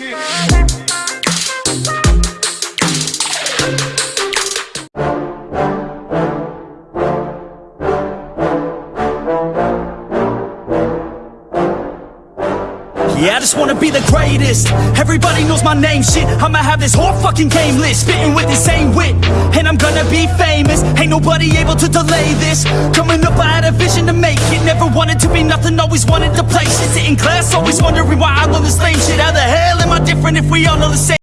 Yeah, I just wanna be the greatest. Everybody knows my name, shit. I'ma have this whole fucking game list Spitting with the same wit. And I'm gonna be famous. Ain't nobody able to delay this. Coming up, I had a vision to make it. Never wanted to be nothing, always wanted to play shit. Sit in class, always wondering why I learn the same shit. How the hell different if we all know the same